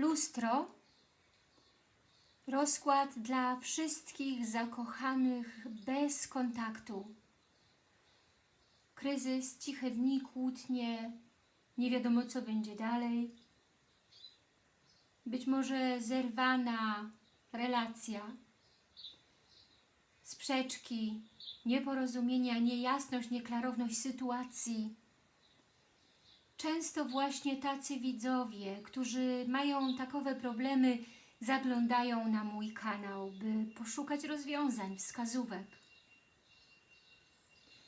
Lustro. Rozkład dla wszystkich zakochanych bez kontaktu. Kryzys, ciche dni, kłótnie, nie wiadomo co będzie dalej. Być może zerwana relacja, sprzeczki, nieporozumienia, niejasność, nieklarowność sytuacji. Często właśnie tacy widzowie, którzy mają takowe problemy, zaglądają na mój kanał, by poszukać rozwiązań, wskazówek.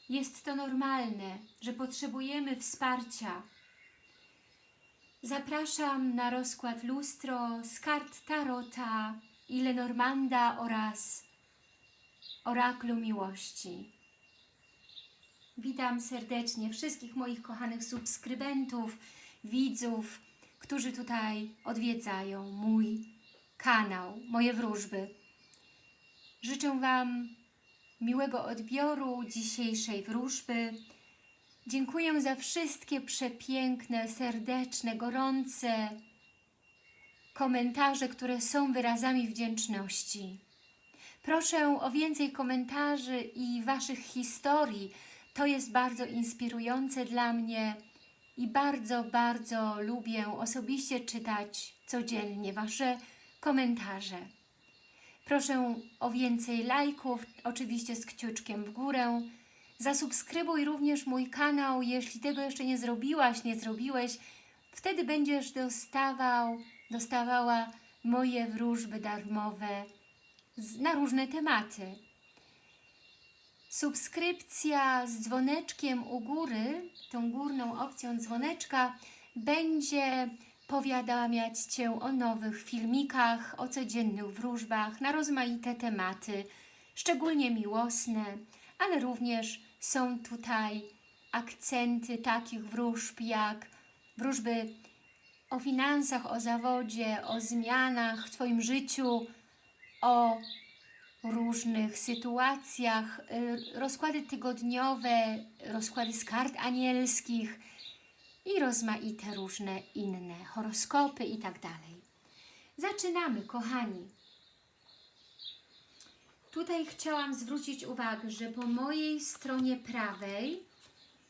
Jest to normalne, że potrzebujemy wsparcia. Zapraszam na rozkład lustro z kart Tarota i Lenormanda oraz Oraklu Miłości. Witam serdecznie wszystkich moich kochanych subskrybentów, widzów, którzy tutaj odwiedzają mój kanał, moje wróżby. Życzę Wam miłego odbioru dzisiejszej wróżby. Dziękuję za wszystkie przepiękne, serdeczne, gorące komentarze, które są wyrazami wdzięczności. Proszę o więcej komentarzy i Waszych historii. To jest bardzo inspirujące dla mnie i bardzo, bardzo lubię osobiście czytać codziennie Wasze komentarze. Proszę o więcej lajków, oczywiście z kciuczkiem w górę. Zasubskrybuj również mój kanał, jeśli tego jeszcze nie zrobiłaś, nie zrobiłeś. Wtedy będziesz dostawał, dostawała moje wróżby darmowe na różne tematy. Subskrypcja z dzwoneczkiem u góry, tą górną opcją dzwoneczka, będzie powiadamiać Cię o nowych filmikach, o codziennych wróżbach na rozmaite tematy, szczególnie miłosne, ale również są tutaj akcenty takich wróżb jak wróżby o finansach, o zawodzie, o zmianach w Twoim życiu, o różnych sytuacjach, y, rozkłady tygodniowe, rozkłady z kart anielskich i rozmaite różne inne horoskopy i tak dalej. Zaczynamy, kochani. Tutaj chciałam zwrócić uwagę, że po mojej stronie prawej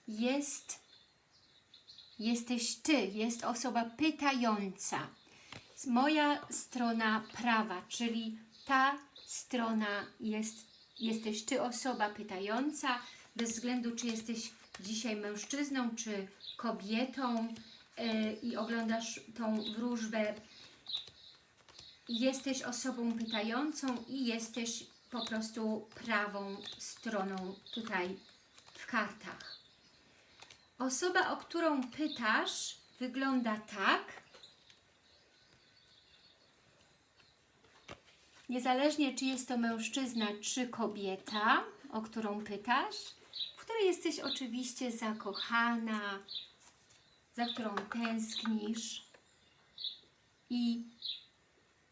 jest, jesteś Ty, jest osoba pytająca. Moja strona prawa, czyli ta strona jest, jesteś Ty osoba pytająca, bez względu czy jesteś dzisiaj mężczyzną czy kobietą yy, i oglądasz tą wróżbę, jesteś osobą pytającą i jesteś po prostu prawą stroną tutaj w kartach. Osoba, o którą pytasz, wygląda tak, Niezależnie czy jest to mężczyzna czy kobieta, o którą pytasz, w której jesteś oczywiście zakochana, za którą tęsknisz i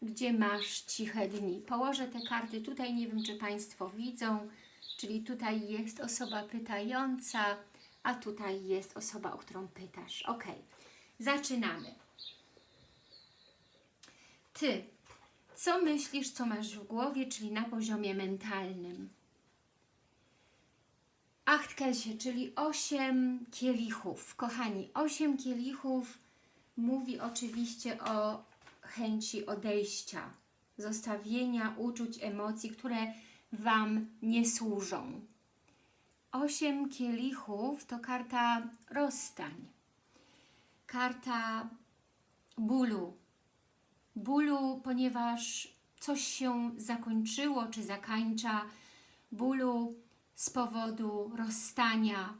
gdzie masz ciche dni. Położę te karty tutaj, nie wiem czy Państwo widzą, czyli tutaj jest osoba pytająca, a tutaj jest osoba, o którą pytasz. Ok, zaczynamy. Ty co myślisz, co masz w głowie, czyli na poziomie mentalnym. Achtkelsie, czyli osiem kielichów. Kochani, osiem kielichów mówi oczywiście o chęci odejścia, zostawienia uczuć, emocji, które Wam nie służą. Osiem kielichów to karta rozstań, karta bólu, bólu, ponieważ coś się zakończyło czy zakańcza, bólu z powodu rozstania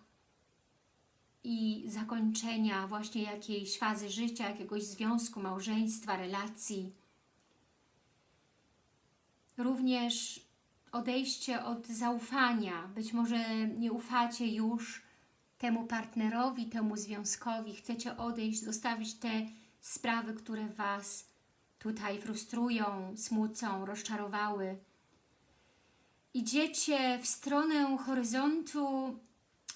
i zakończenia właśnie jakiejś fazy życia, jakiegoś związku, małżeństwa, relacji. Również odejście od zaufania. Być może nie ufacie już temu partnerowi, temu związkowi. Chcecie odejść, zostawić te sprawy, które Was tutaj frustrują, smucą, rozczarowały. Idziecie w stronę horyzontu.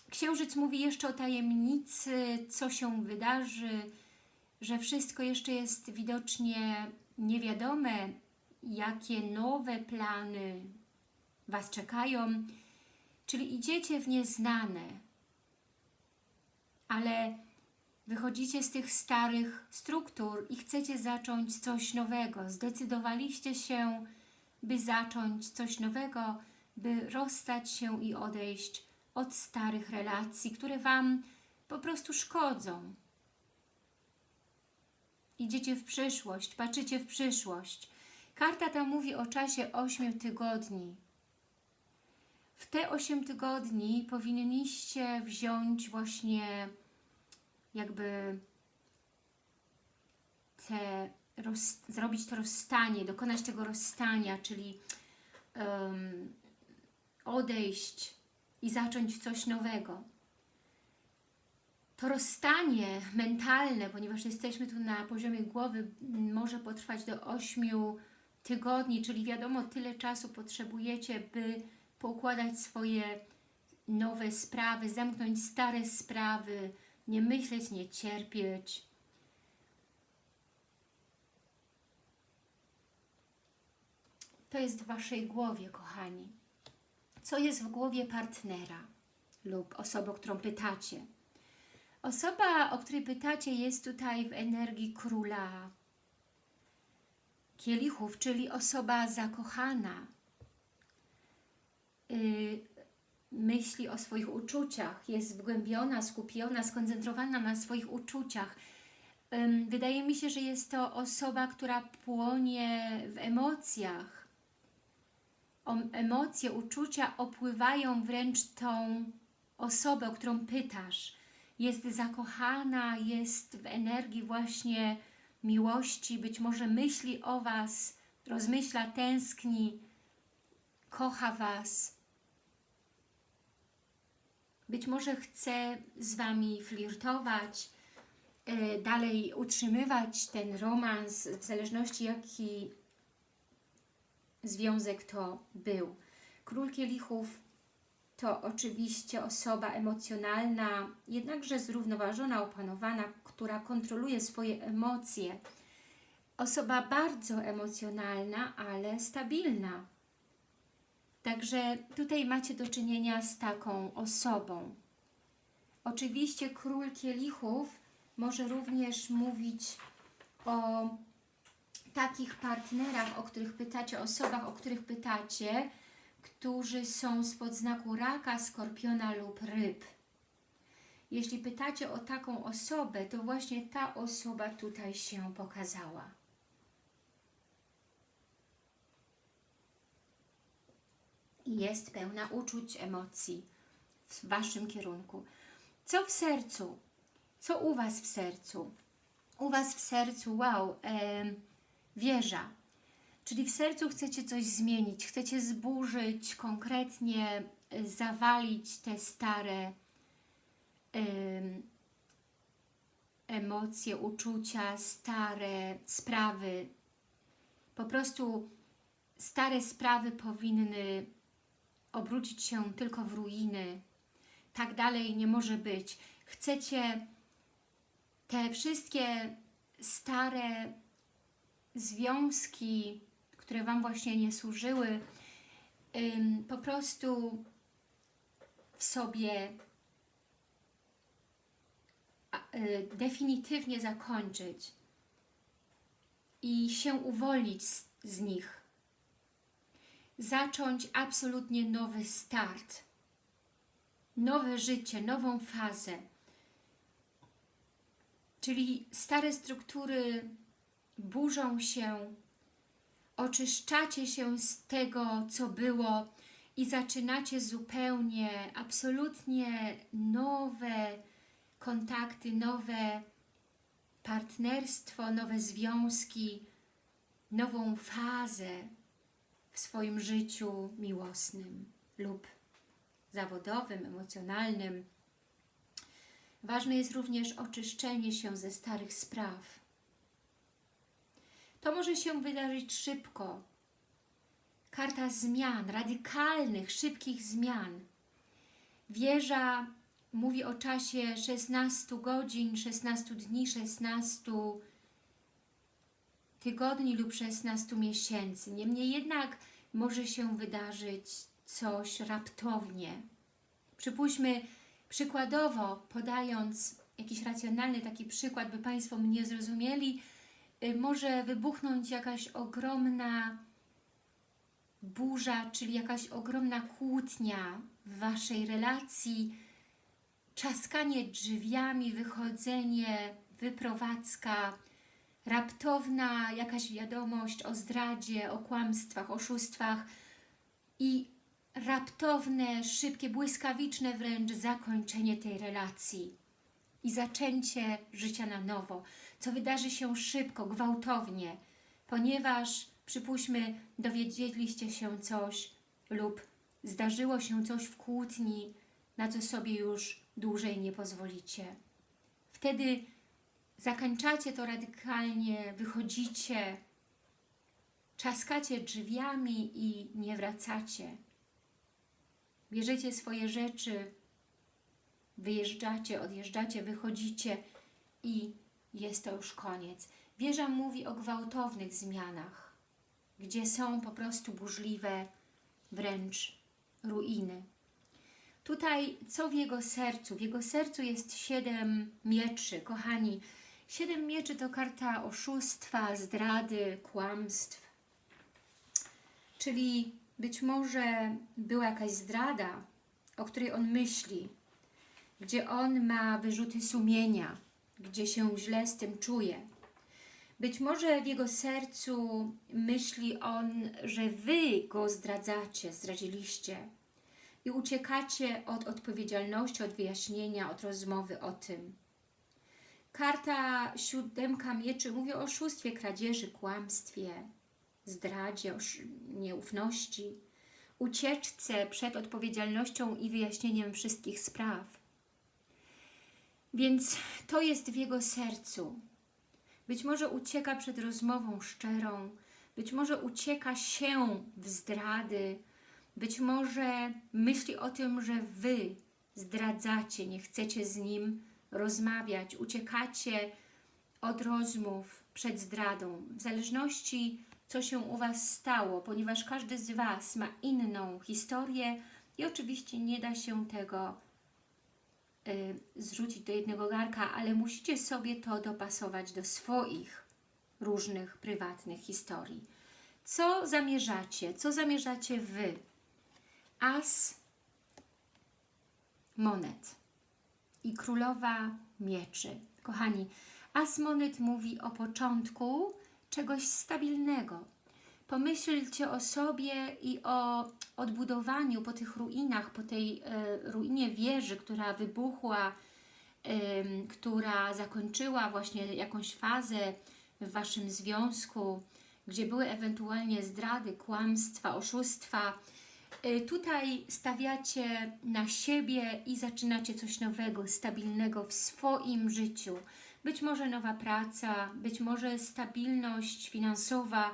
Księżyc mówi jeszcze o tajemnicy, co się wydarzy, że wszystko jeszcze jest widocznie niewiadome, jakie nowe plany Was czekają, czyli idziecie w nieznane, ale wychodzicie z tych starych struktur i chcecie zacząć coś nowego. Zdecydowaliście się, by zacząć coś nowego, by rozstać się i odejść od starych relacji, które Wam po prostu szkodzą. Idziecie w przyszłość, patrzycie w przyszłość. Karta ta mówi o czasie 8 tygodni. W te 8 tygodni powinniście wziąć właśnie jakby te, roz, zrobić to rozstanie, dokonać tego rozstania, czyli um, odejść i zacząć coś nowego. To rozstanie mentalne, ponieważ jesteśmy tu na poziomie głowy, może potrwać do 8 tygodni, czyli wiadomo, tyle czasu potrzebujecie, by poukładać swoje nowe sprawy, zamknąć stare sprawy, nie myśleć, nie cierpieć. To jest w Waszej głowie, kochani. Co jest w głowie partnera lub osoby, o którą pytacie? Osoba, o której pytacie, jest tutaj w energii króla kielichów, czyli osoba zakochana. Yy, myśli o swoich uczuciach, jest wgłębiona, skupiona, skoncentrowana na swoich uczuciach. Wydaje mi się, że jest to osoba, która płonie w emocjach. Emocje, uczucia opływają wręcz tą osobę, o którą pytasz jest zakochana, jest w energii właśnie miłości, być może myśli o Was, rozmyśla, tęskni, kocha Was. Być może chce z Wami flirtować, e, dalej utrzymywać ten romans, w zależności jaki związek to był. Król Kielichów to oczywiście osoba emocjonalna, jednakże zrównoważona, opanowana, która kontroluje swoje emocje. Osoba bardzo emocjonalna, ale stabilna. Także tutaj macie do czynienia z taką osobą. Oczywiście król kielichów może również mówić o takich partnerach, o których pytacie, osobach, o których pytacie, którzy są spod znaku raka, skorpiona lub ryb. Jeśli pytacie o taką osobę, to właśnie ta osoba tutaj się pokazała. I jest pełna uczuć, emocji w Waszym kierunku. Co w sercu? Co u Was w sercu? U Was w sercu, wow, e, wieża, Czyli w sercu chcecie coś zmienić, chcecie zburzyć, konkretnie y, zawalić te stare emocje, uczucia, stare sprawy. Po prostu stare sprawy powinny obrócić się tylko w ruiny. Tak dalej nie może być. Chcecie te wszystkie stare związki, które Wam właśnie nie służyły, po prostu w sobie y, definitywnie zakończyć i się uwolnić z, z nich. Zacząć absolutnie nowy start, nowe życie, nową fazę. Czyli stare struktury burzą się, oczyszczacie się z tego, co było i zaczynacie zupełnie, absolutnie nowe kontakty, nowe partnerstwo, nowe związki, nową fazę w swoim życiu miłosnym lub zawodowym, emocjonalnym. Ważne jest również oczyszczenie się ze starych spraw to może się wydarzyć szybko. Karta zmian, radykalnych, szybkich zmian. Wieża mówi o czasie 16 godzin, 16 dni, 16 tygodni lub 16 miesięcy. Niemniej jednak może się wydarzyć coś raptownie. Przypuśćmy, przykładowo, podając jakiś racjonalny taki przykład, by Państwo mnie zrozumieli, y, może wybuchnąć jakaś ogromna burza, czyli jakaś ogromna kłótnia w Waszej relacji, czaskanie drzwiami, wychodzenie, wyprowadzka, raptowna jakaś wiadomość o zdradzie, o kłamstwach, oszustwach i raptowne, szybkie, błyskawiczne wręcz zakończenie tej relacji i zaczęcie życia na nowo, co wydarzy się szybko, gwałtownie, ponieważ przypuśćmy, dowiedzieliście się coś lub zdarzyło się coś w kłótni, na co sobie już dłużej nie pozwolicie. Wtedy zakończacie to radykalnie, wychodzicie, czaskacie drzwiami i nie wracacie. Bierzecie swoje rzeczy, wyjeżdżacie, odjeżdżacie, wychodzicie i jest to już koniec. Wieża mówi o gwałtownych zmianach, gdzie są po prostu burzliwe wręcz ruiny. Tutaj co w jego sercu? W jego sercu jest siedem mieczy, kochani. Siedem mieczy to karta oszustwa, zdrady, kłamstw. Czyli być może była jakaś zdrada, o której on myśli, gdzie on ma wyrzuty sumienia, gdzie się źle z tym czuje. Być może w jego sercu myśli on, że Wy go zdradzacie, zdradziliście i uciekacie od odpowiedzialności, od wyjaśnienia, od rozmowy o tym. Karta siódemka mieczy mówi o oszustwie, kradzieży, kłamstwie, zdradzie, nieufności, ucieczce przed odpowiedzialnością i wyjaśnieniem wszystkich spraw. Więc to jest w jego sercu. Być może ucieka przed rozmową szczerą, być może ucieka się w zdrady, być może myśli o tym, że Wy zdradzacie, nie chcecie z nim rozmawiać, uciekacie od rozmów przed zdradą. W zależności co się u Was stało, ponieważ każdy z Was ma inną historię i oczywiście nie da się tego y, zrzucić do jednego garka, ale musicie sobie to dopasować do swoich różnych prywatnych historii. Co zamierzacie? Co zamierzacie Wy? As monet i królowa mieczy. Kochani, as monet mówi o początku czegoś stabilnego. Pomyślcie o sobie i o odbudowaniu po tych ruinach, po tej e, ruinie wieży, która wybuchła, która zakończyła właśnie jakąś fazę w Waszym związku, gdzie były ewentualnie zdrady, kłamstwa, oszustwa. E, tutaj stawiacie na siebie i zaczynacie coś nowego, stabilnego w swoim życiu. Być może nowa praca, być może stabilność finansowa,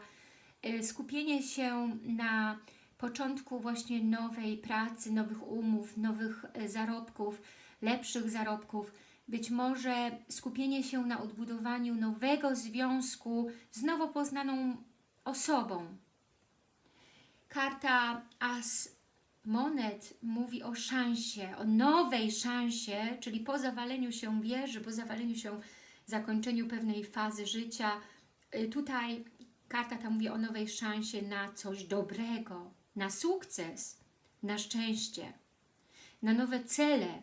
y, skupienie się na początku właśnie nowej pracy, nowych umów, nowych y, zarobków, lepszych zarobków, być może skupienie się na odbudowaniu nowego związku z nowo poznaną osobą. Karta As Monet mówi o szansie, o nowej szansie, czyli po zawaleniu się wieży, po zawaleniu się zakończeniu pewnej fazy życia. Y, tutaj karta ta mówi o nowej szansie na coś dobrego, na sukces, na szczęście, na nowe cele,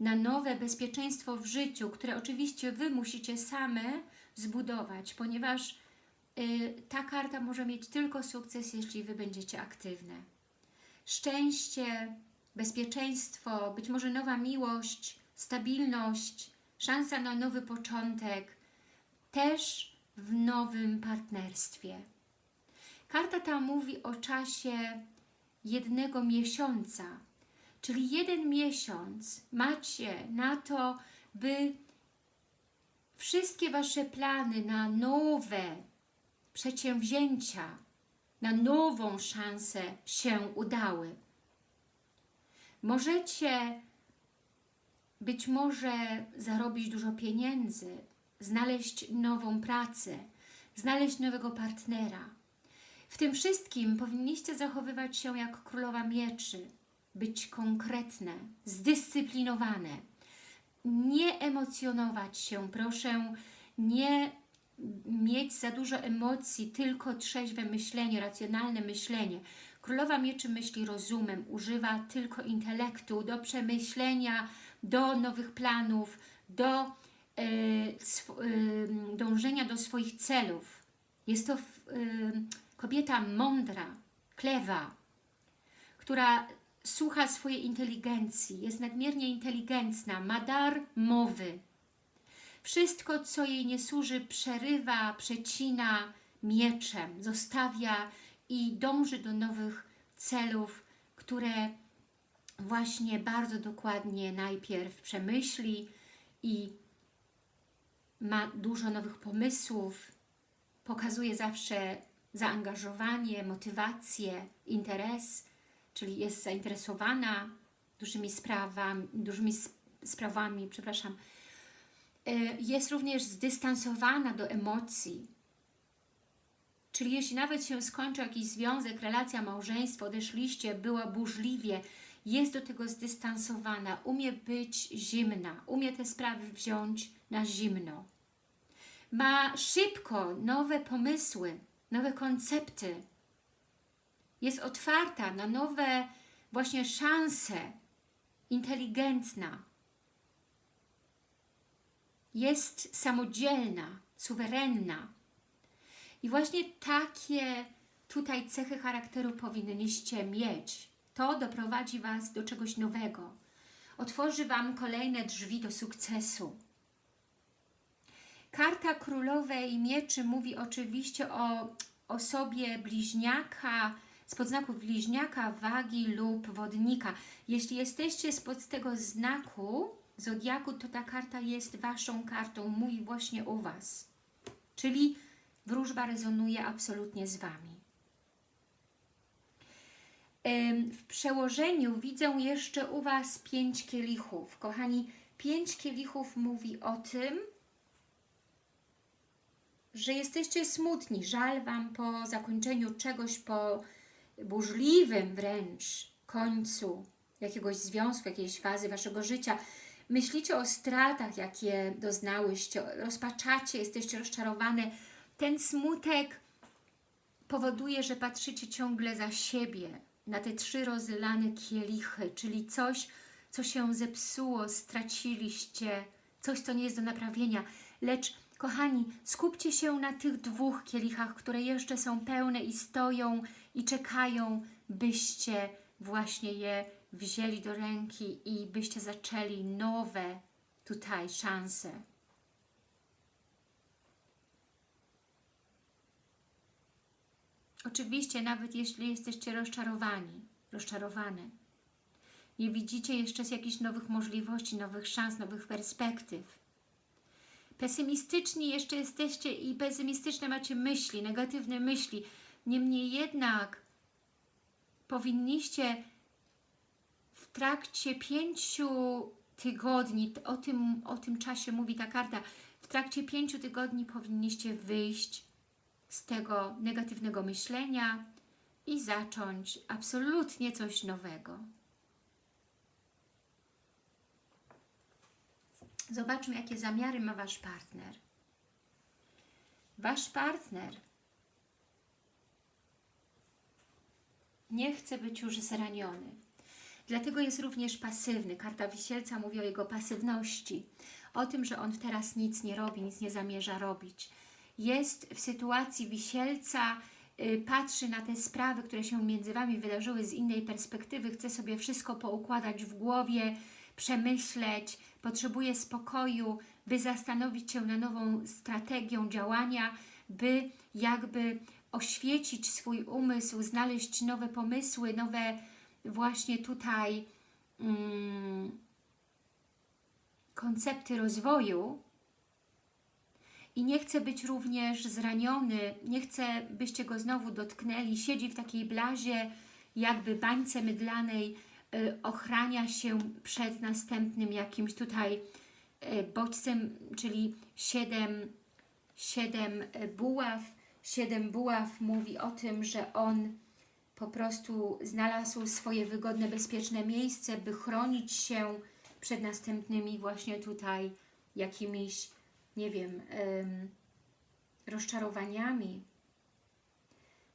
na nowe bezpieczeństwo w życiu, które oczywiście Wy musicie same zbudować, ponieważ ta karta może mieć tylko sukces, jeśli Wy będziecie aktywne. Szczęście, bezpieczeństwo, być może nowa miłość, stabilność, szansa na nowy początek, też w nowym partnerstwie. Karta ta mówi o czasie jednego miesiąca, czyli jeden miesiąc macie na to, by wszystkie Wasze plany na nowe przedsięwzięcia, na nową szansę się udały. Możecie być może zarobić dużo pieniędzy, znaleźć nową pracę, znaleźć nowego partnera. W tym wszystkim powinniście zachowywać się jak królowa mieczy, być konkretne, zdyscyplinowane, nie emocjonować się, proszę, nie mieć za dużo emocji, tylko trzeźwe myślenie, racjonalne myślenie. Królowa Mieczy myśli rozumem, używa tylko intelektu do przemyślenia, do nowych planów, do e, e, dążenia do swoich celów. Jest to e, kobieta mądra, klewa, która słucha swojej inteligencji, jest nadmiernie inteligentna, ma dar mowy. Wszystko, co jej nie służy, przerywa, przecina mieczem, zostawia i dąży do nowych celów, które właśnie bardzo dokładnie najpierw przemyśli i ma dużo nowych pomysłów, pokazuje zawsze zaangażowanie, motywację, interes, czyli jest zainteresowana dużymi sprawami, dużymi sprawami, przepraszam, jest również zdystansowana do emocji, Czyli jeśli nawet się skończy jakiś związek, relacja, małżeństwo, odeszliście, była burzliwie, jest do tego zdystansowana, umie być zimna, umie te sprawy wziąć na zimno. Ma szybko nowe pomysły, nowe koncepty. Jest otwarta na nowe właśnie szanse, inteligentna. Jest samodzielna, suwerenna. I właśnie takie tutaj cechy charakteru powinniście mieć. To doprowadzi Was do czegoś nowego. Otworzy Wam kolejne drzwi do sukcesu. Karta Królowej Mieczy mówi oczywiście o osobie bliźniaka, spod znaku bliźniaka, wagi lub wodnika. Jeśli jesteście spod tego znaku zodiaku, to ta karta jest Waszą kartą, mówi właśnie o Was. Czyli wróżba rezonuje absolutnie z Wami. W przełożeniu widzę jeszcze u Was pięć kielichów. Kochani, pięć kielichów mówi o tym, że jesteście smutni, żal Wam po zakończeniu czegoś, po burzliwym wręcz końcu jakiegoś związku, jakiejś fazy Waszego życia. Myślicie o stratach, jakie doznałyście, rozpaczacie, jesteście rozczarowane, ten smutek powoduje, że patrzycie ciągle za siebie, na te trzy rozlane kielichy, czyli coś, co się zepsuło, straciliście, coś, co nie jest do naprawienia. Lecz, kochani, skupcie się na tych dwóch kielichach, które jeszcze są pełne i stoją i czekają, byście właśnie je wzięli do ręki i byście zaczęli nowe tutaj szanse. Oczywiście, nawet jeśli jesteście rozczarowani, rozczarowane, nie widzicie jeszcze jakichś nowych możliwości, nowych szans, nowych perspektyw. Pesymistyczni jeszcze jesteście i pesymistyczne macie myśli, negatywne myśli. Niemniej jednak powinniście trakcie pięciu tygodni, o tym, o tym czasie mówi ta karta, w trakcie pięciu tygodni powinniście wyjść z tego negatywnego myślenia i zacząć absolutnie coś nowego. Zobaczmy, jakie zamiary ma Wasz partner. Wasz partner nie chce być już zraniony. Dlatego jest również pasywny. Karta Wisielca mówi o jego pasywności. O tym, że on teraz nic nie robi, nic nie zamierza robić jest w sytuacji wisielca, y, patrzy na te sprawy, które się między Wami wydarzyły z innej perspektywy, chce sobie wszystko poukładać w głowie, przemyśleć, potrzebuje spokoju, by zastanowić się na nową strategią działania, by jakby oświecić swój umysł, znaleźć nowe pomysły, nowe właśnie tutaj mm, koncepty rozwoju, i nie chce być również zraniony, nie chce, byście go znowu dotknęli, siedzi w takiej blazie, jakby bańce mydlanej, y, ochrania się przed następnym jakimś tutaj y, bodźcem, czyli siedem, siedem buław. Siedem buław mówi o tym, że on po prostu znalazł swoje wygodne, bezpieczne miejsce, by chronić się przed następnymi właśnie tutaj jakimiś, nie wiem, em, rozczarowaniami.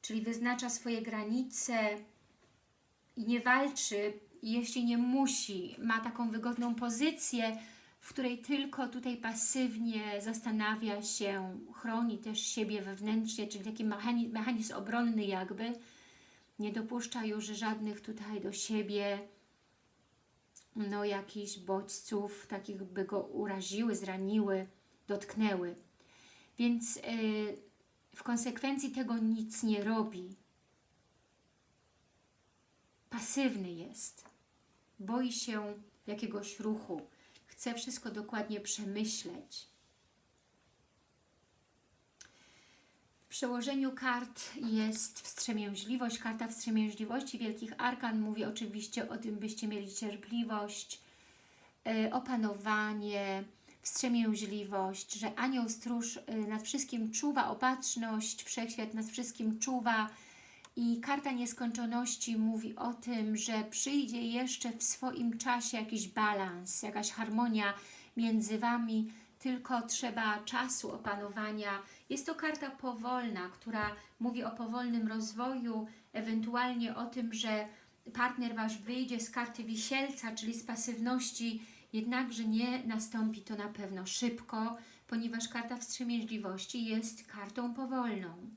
Czyli wyznacza swoje granice i nie walczy, jeśli nie musi. Ma taką wygodną pozycję, w której tylko tutaj pasywnie zastanawia się, chroni też siebie wewnętrznie, czyli taki mechanizm, mechanizm obronny jakby, nie dopuszcza już żadnych tutaj do siebie no jakichś bodźców, takich by go uraziły, zraniły, dotknęły. Więc yy, w konsekwencji tego nic nie robi. Pasywny jest. Boi się jakiegoś ruchu. Chce wszystko dokładnie przemyśleć. Przełożeniu kart jest wstrzemięźliwość. Karta wstrzemięźliwości Wielkich Arkan mówi oczywiście o tym, byście mieli cierpliwość, yy, opanowanie, wstrzemięźliwość, że anioł stróż y, nad wszystkim czuwa, opatrzność, wszechświat nad wszystkim czuwa i karta nieskończoności mówi o tym, że przyjdzie jeszcze w swoim czasie jakiś balans, jakaś harmonia między Wami, tylko trzeba czasu opanowania. Jest to karta powolna, która mówi o powolnym rozwoju, ewentualnie o tym, że partner Wasz wyjdzie z karty wisielca, czyli z pasywności Jednakże nie nastąpi to na pewno szybko, ponieważ karta wstrzemięźliwości jest kartą powolną.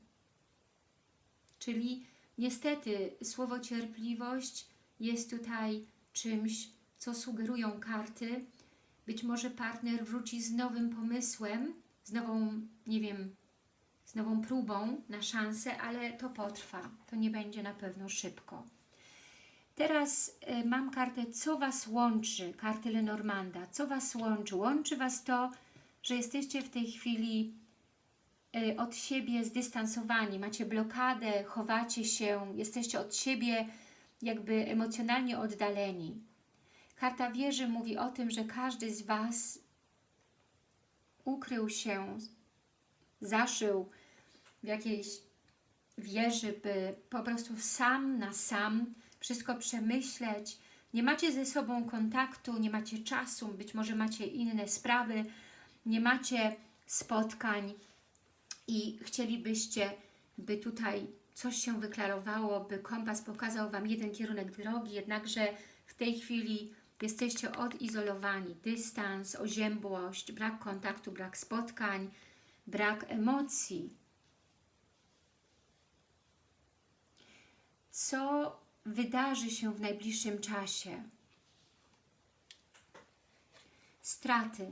Czyli niestety słowo cierpliwość jest tutaj czymś, co sugerują karty. Być może partner wróci z nowym pomysłem, z nową, nie wiem, nową próbą na szansę, ale to potrwa. To nie będzie na pewno szybko. Teraz y, mam kartę, co Was łączy, kartę Lenormanda. Co Was łączy? Łączy Was to, że jesteście w tej chwili y, od siebie zdystansowani, macie blokadę, chowacie się, jesteście od siebie jakby emocjonalnie oddaleni. Karta wieży mówi o tym, że każdy z Was ukrył się, zaszył w jakiejś wieży, by po prostu sam na sam wszystko przemyśleć. Nie macie ze sobą kontaktu, nie macie czasu, być może macie inne sprawy, nie macie spotkań i chcielibyście, by tutaj coś się wyklarowało, by kompas pokazał Wam jeden kierunek drogi, jednakże w tej chwili jesteście odizolowani, dystans, oziębłość, brak kontaktu, brak spotkań, brak emocji. Co wydarzy się w najbliższym czasie. Straty.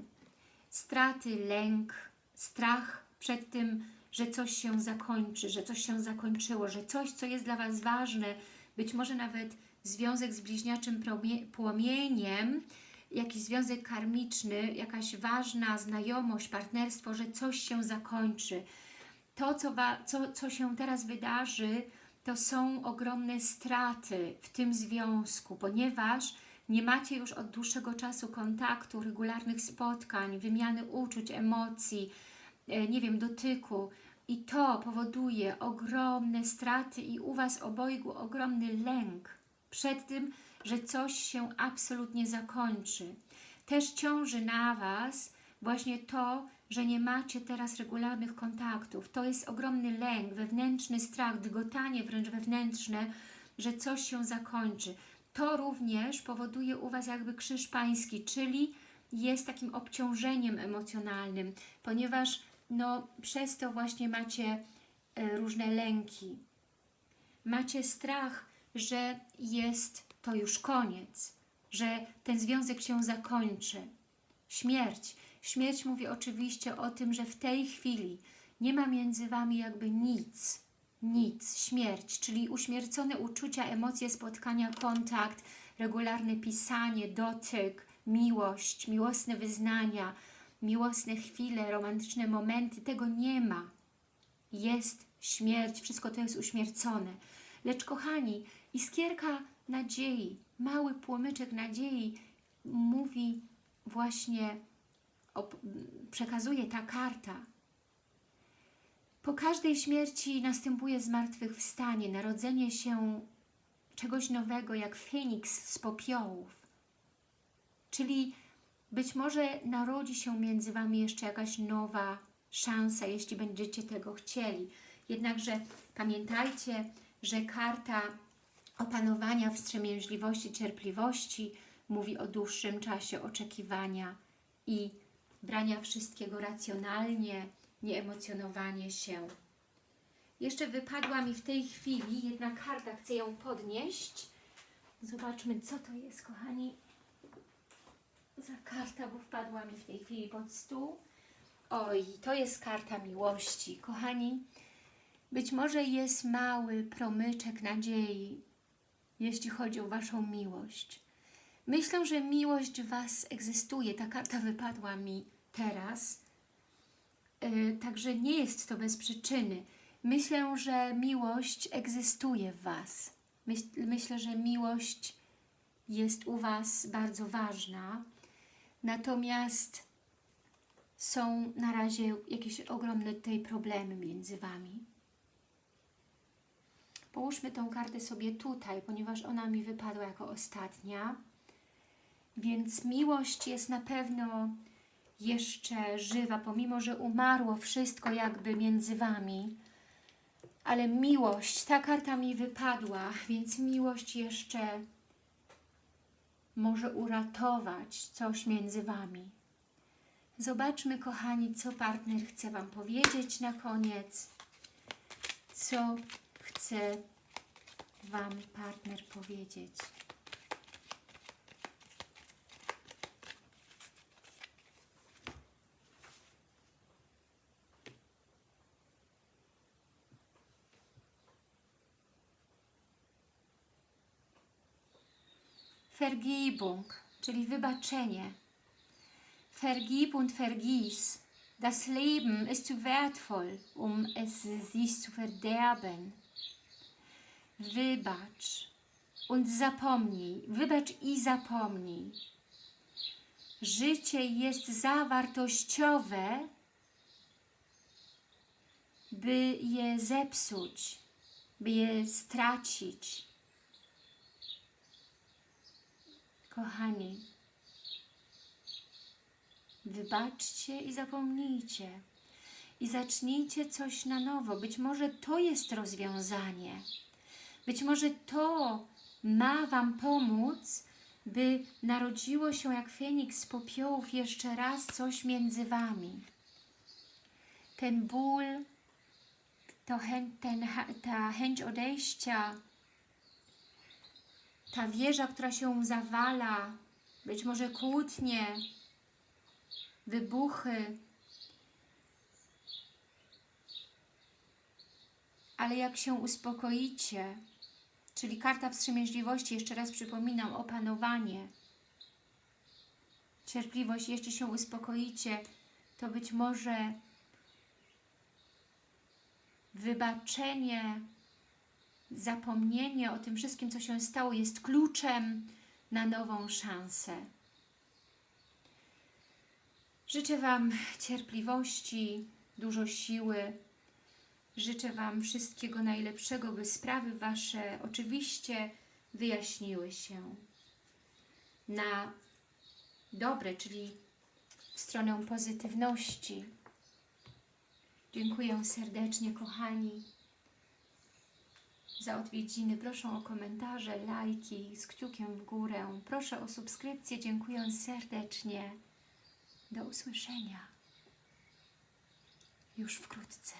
Straty, lęk, strach przed tym, że coś się zakończy, że coś się zakończyło, że coś, co jest dla Was ważne, być może nawet związek z bliźniaczym płomieniem, jakiś związek karmiczny, jakaś ważna znajomość, partnerstwo, że coś się zakończy. To, co, co, co się teraz wydarzy, to są ogromne straty w tym związku, ponieważ nie macie już od dłuższego czasu kontaktu, regularnych spotkań, wymiany uczuć, emocji, e, nie wiem, dotyku i to powoduje ogromne straty i u Was obojgu ogromny lęk przed tym, że coś się absolutnie zakończy. Też ciąży na Was właśnie to, że nie macie teraz regularnych kontaktów. To jest ogromny lęk, wewnętrzny strach, dygotanie wręcz wewnętrzne, że coś się zakończy. To również powoduje u Was jakby krzyż pański, czyli jest takim obciążeniem emocjonalnym, ponieważ no, przez to właśnie macie e, różne lęki. Macie strach, że jest to już koniec, że ten związek się zakończy. Śmierć. Śmierć mówi oczywiście o tym, że w tej chwili nie ma między Wami jakby nic, nic, śmierć, czyli uśmiercone uczucia, emocje, spotkania, kontakt, regularne pisanie, dotyk, miłość, miłosne wyznania, miłosne chwile, romantyczne momenty, tego nie ma. Jest śmierć, wszystko to jest uśmiercone. Lecz kochani, iskierka nadziei, mały płomyczek nadziei mówi właśnie, przekazuje ta karta. Po każdej śmierci następuje zmartwychwstanie, narodzenie się czegoś nowego, jak Feniks z popiołów. Czyli być może narodzi się między Wami jeszcze jakaś nowa szansa, jeśli będziecie tego chcieli. Jednakże pamiętajcie, że karta opanowania wstrzemięźliwości, cierpliwości mówi o dłuższym czasie oczekiwania i brania wszystkiego racjonalnie, nie emocjonowanie się. Jeszcze wypadła mi w tej chwili jedna karta, chcę ją podnieść. Zobaczmy, co to jest, kochani. Za karta, bo wpadła mi w tej chwili pod stół. Oj, to jest karta miłości. Kochani, być może jest mały promyczek nadziei, jeśli chodzi o Waszą miłość. Myślę, że miłość Was egzystuje. Ta karta wypadła mi teraz. Yy, także nie jest to bez przyczyny. Myślę, że miłość egzystuje w Was. Myśl, myślę, że miłość jest u Was bardzo ważna. Natomiast są na razie jakieś ogromne tutaj problemy między Wami. Połóżmy tą kartę sobie tutaj, ponieważ ona mi wypadła jako ostatnia. Więc miłość jest na pewno jeszcze żywa, pomimo, że umarło wszystko jakby między Wami. Ale miłość, ta karta mi wypadła, więc miłość jeszcze może uratować coś między Wami. Zobaczmy, kochani, co partner chce Wam powiedzieć na koniec. Co chce Wam partner powiedzieć. Vergebung, czyli wybaczenie. Vergib und vergiss. Das Leben ist zu wertvoll, um es sich zu verderben. Wybacz und zapomnij. Wybacz i zapomnij. Życie jest za wartościowe, by je zepsuć, by je stracić. Kochani, wybaczcie i zapomnijcie. I zacznijcie coś na nowo. Być może to jest rozwiązanie. Być może to ma Wam pomóc, by narodziło się jak Feniks z popiołów jeszcze raz coś między Wami. Ten ból, to chę, ten, ta chęć odejścia, ta wieża, która się zawala, być może kłótnie, wybuchy. Ale jak się uspokoicie, czyli karta wstrzemięźliwości, jeszcze raz przypominam, opanowanie, cierpliwość, jeszcze się uspokoicie, to być może wybaczenie, zapomnienie o tym wszystkim, co się stało, jest kluczem na nową szansę. Życzę Wam cierpliwości, dużo siły. Życzę Wam wszystkiego najlepszego, by sprawy Wasze oczywiście wyjaśniły się na dobre, czyli w stronę pozytywności. Dziękuję serdecznie, kochani, za odwiedziny. Proszę o komentarze, lajki z kciukiem w górę. Proszę o subskrypcję. Dziękuję serdecznie. Do usłyszenia już wkrótce.